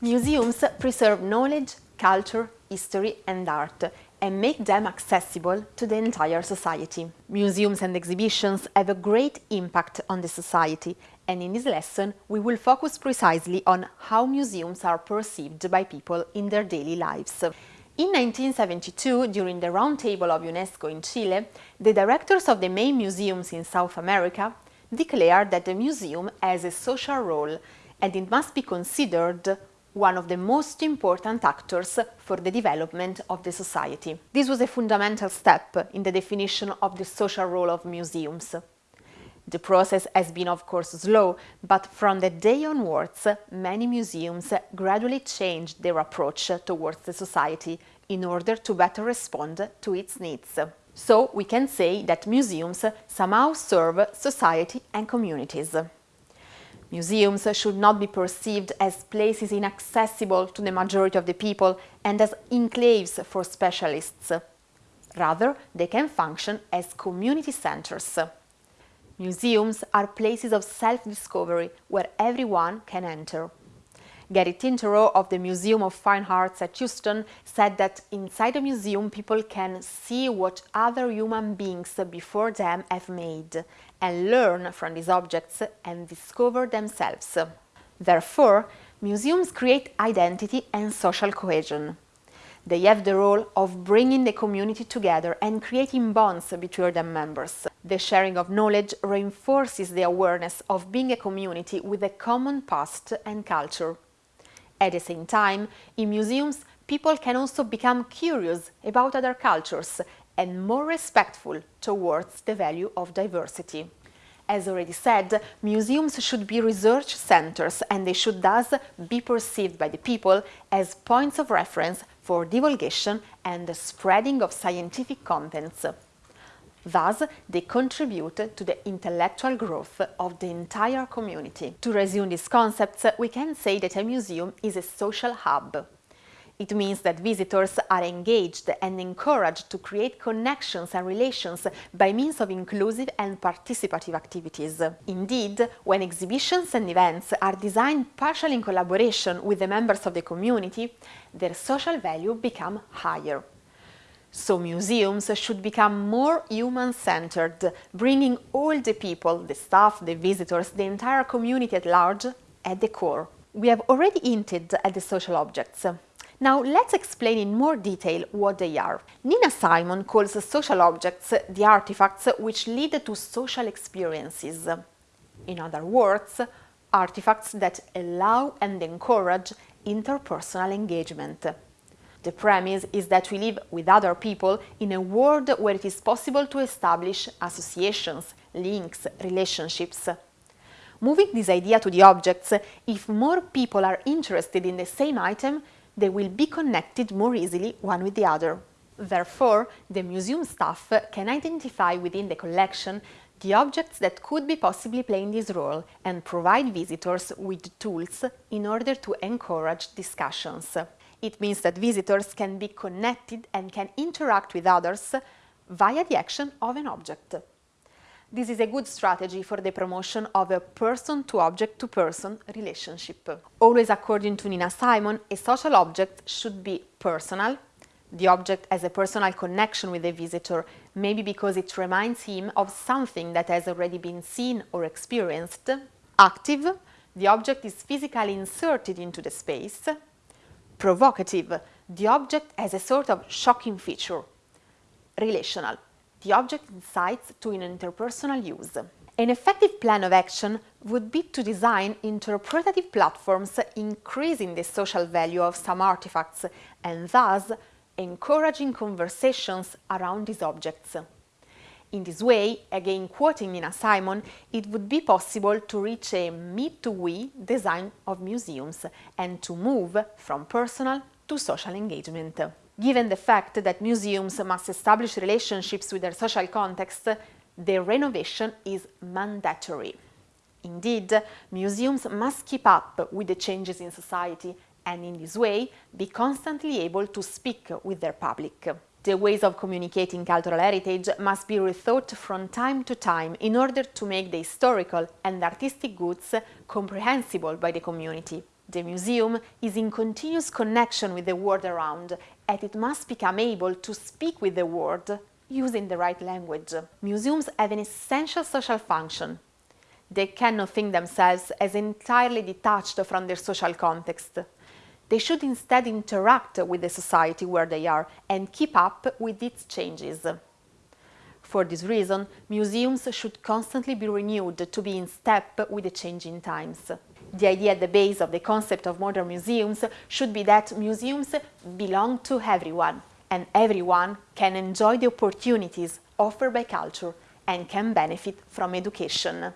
Museums preserve knowledge, culture, history and art and make them accessible to the entire society. Museums and exhibitions have a great impact on the society and in this lesson we will focus precisely on how museums are perceived by people in their daily lives. In 1972, during the Roundtable of UNESCO in Chile, the directors of the main museums in South America declared that the museum has a social role and it must be considered one of the most important actors for the development of the society. This was a fundamental step in the definition of the social role of museums. The process has been of course slow, but from the day onwards many museums gradually changed their approach towards the society in order to better respond to its needs. So we can say that museums somehow serve society and communities. Museums should not be perceived as places inaccessible to the majority of the people and as enclaves for specialists. Rather, they can function as community centers. Museums are places of self-discovery where everyone can enter. Gary Tinterow of the Museum of Fine Arts at Houston said that inside a museum people can see what other human beings before them have made and learn from these objects and discover themselves. Therefore, museums create identity and social cohesion. They have the role of bringing the community together and creating bonds between their members. The sharing of knowledge reinforces the awareness of being a community with a common past and culture. At the same time, in museums, people can also become curious about other cultures and more respectful towards the value of diversity. As already said, museums should be research centers and they should thus be perceived by the people as points of reference for divulgation and the spreading of scientific contents. Thus, they contribute to the intellectual growth of the entire community. To resume these concepts, we can say that a museum is a social hub. It means that visitors are engaged and encouraged to create connections and relations by means of inclusive and participative activities. Indeed, when exhibitions and events are designed partially in collaboration with the members of the community, their social value become higher. So museums should become more human-centered, bringing all the people, the staff, the visitors, the entire community at large at the core. We have already hinted at the social objects. Now let's explain in more detail what they are. Nina Simon calls social objects the artifacts which lead to social experiences. In other words, artifacts that allow and encourage interpersonal engagement. The premise is that we live with other people in a world where it is possible to establish associations, links, relationships. Moving this idea to the objects, if more people are interested in the same item, they will be connected more easily one with the other. Therefore, the museum staff can identify within the collection the objects that could be possibly playing this role and provide visitors with tools in order to encourage discussions. It means that visitors can be connected and can interact with others via the action of an object. This is a good strategy for the promotion of a person-to-object-to-person -person relationship. Always according to Nina Simon, a social object should be personal, the object has a personal connection with the visitor, maybe because it reminds him of something that has already been seen or experienced. Active, the object is physically inserted into the space. Provocative, the object has a sort of shocking feature. Relational, the object incites to an interpersonal use. An effective plan of action would be to design interpretative platforms increasing the social value of some artifacts and thus encouraging conversations around these objects. In this way, again quoting Nina Simon, it would be possible to reach a me-to-we design of museums and to move from personal to social engagement. Given the fact that museums must establish relationships with their social context, their renovation is mandatory. Indeed, museums must keep up with the changes in society and in this way be constantly able to speak with their public. The ways of communicating cultural heritage must be rethought from time to time in order to make the historical and artistic goods comprehensible by the community. The museum is in continuous connection with the world around and it must become able to speak with the world using the right language. Museums have an essential social function. They cannot think themselves as entirely detached from their social context. They should instead interact with the society where they are and keep up with its changes. For this reason, museums should constantly be renewed to be in step with the changing times. The idea at the base of the concept of modern museums should be that museums belong to everyone, and everyone can enjoy the opportunities offered by culture and can benefit from education.